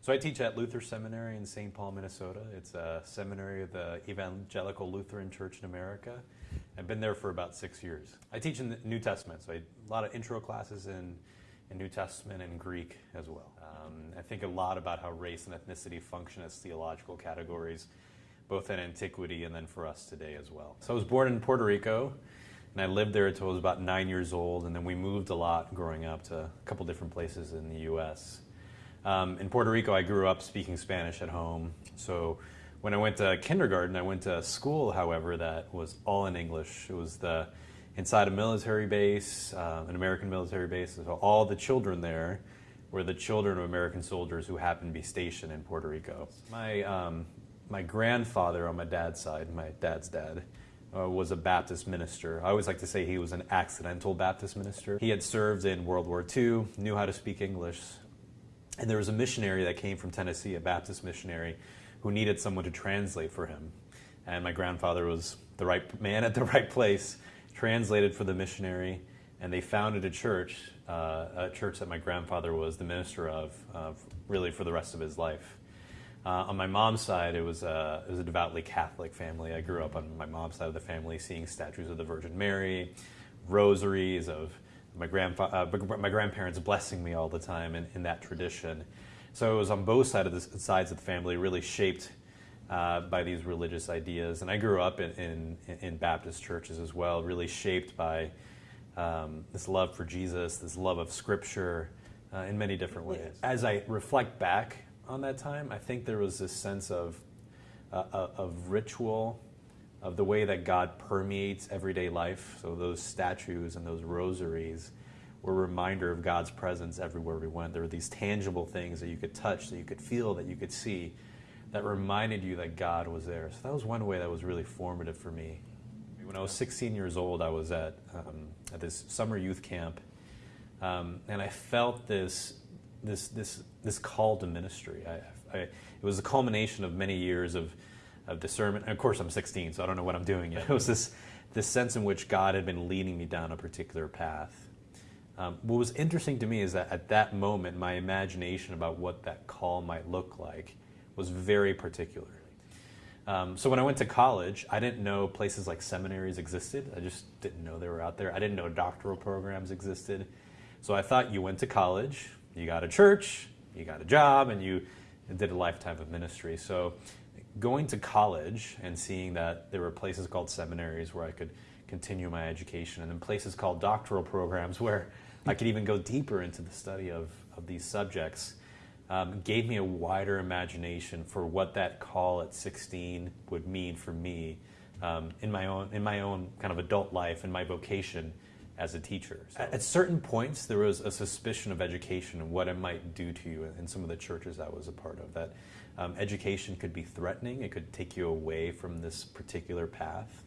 So I teach at Luther Seminary in St. Paul, Minnesota. It's a seminary of the Evangelical Lutheran Church in America. I've been there for about six years. I teach in the New Testament, so I, a lot of intro classes in, in New Testament and Greek as well. Um, I think a lot about how race and ethnicity function as theological categories, both in antiquity and then for us today as well. So I was born in Puerto Rico, and I lived there until I was about nine years old, and then we moved a lot growing up to a couple different places in the U.S. Um, in Puerto Rico, I grew up speaking Spanish at home. So when I went to kindergarten, I went to school, however, that was all in English. It was the inside a military base, uh, an American military base. So all the children there were the children of American soldiers who happened to be stationed in Puerto Rico. My um, my grandfather on my dad's side, my dad's dad, uh, was a Baptist minister. I always like to say he was an accidental Baptist minister. He had served in World War II, knew how to speak English, and there was a missionary that came from Tennessee, a Baptist missionary, who needed someone to translate for him. And my grandfather was the right man at the right place, translated for the missionary, and they founded a church, uh, a church that my grandfather was the minister of, uh, really for the rest of his life. Uh, on my mom's side, it was, a, it was a devoutly Catholic family. I grew up on my mom's side of the family seeing statues of the Virgin Mary, rosaries of my, grandfa- uh, my grandparents blessing me all the time in, in that tradition. So it was on both sides of the, sides of the family, really shaped uh, by these religious ideas. And I grew up in, in, in Baptist churches as well, really shaped by um, this love for Jesus, this love of Scripture uh, in many different ways. As I reflect back on that time, I think there was this sense of, uh, uh of ritual of the way that God permeates everyday life. So those statues and those rosaries were a reminder of God's presence everywhere we went. There were these tangible things that you could touch, that you could feel, that you could see, that reminded you that God was there. So that was one way that was really formative for me. When I was 16 years old, I was at, um, at this summer youth camp, um, and I felt this, this, this, this call to ministry. I, I, it was a culmination of many years of of discernment. And of course, I'm 16, so I don't know what I'm doing yet. It was this, this sense in which God had been leading me down a particular path. Um, what was interesting to me is that at that moment, my imagination about what that call might look like was very particular. Um, so when I went to college, I didn't know places like seminaries existed. I just didn't know they were out there. I didn't know doctoral programs existed. So I thought you went to college, you got a church, you got a job, and you did a lifetime of ministry. So going to college and seeing that there were places called seminaries where I could continue my education, and then places called doctoral programs where I could even go deeper into the study of, of these subjects, um, gave me a wider imagination for what that call at 16 would mean for me um, in my own in my own kind of adult life and my vocation as a teacher. So at, certain points, there was a suspicion of education and what it might do to you in some of the churches I was a part of. That um, education could be threatening, it could take you away from this particular path.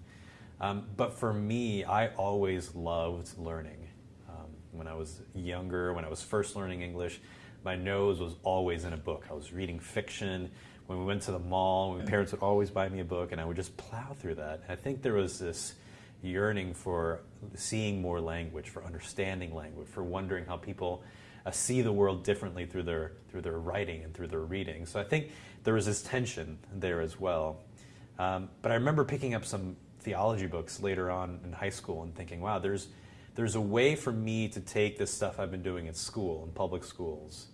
Um, but for me, I always loved learning. Um, when I was younger, when I was first learning English, my nose was always in a book. I was reading fiction. When we went to the mall, my parents would always buy me a book, and I would just plow through that. I think there was this yearning for seeing more language, for understanding language, for wondering how people uh, see the world differently through their through their writing and through their reading. So I think there was this tension there as well. Um, but I remember picking up some theology books later on in high school and thinking, wow, there's there's a way for me to take this stuff I've been doing at school in public schools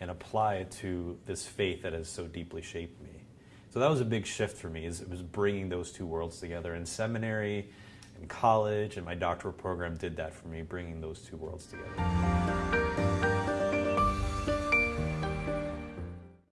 and apply it to this faith that has so deeply shaped me. So that was a big shift for me. Is it was bringing those two worlds together in seminary in college, and my doctoral program did that for me, bringing those two worlds together.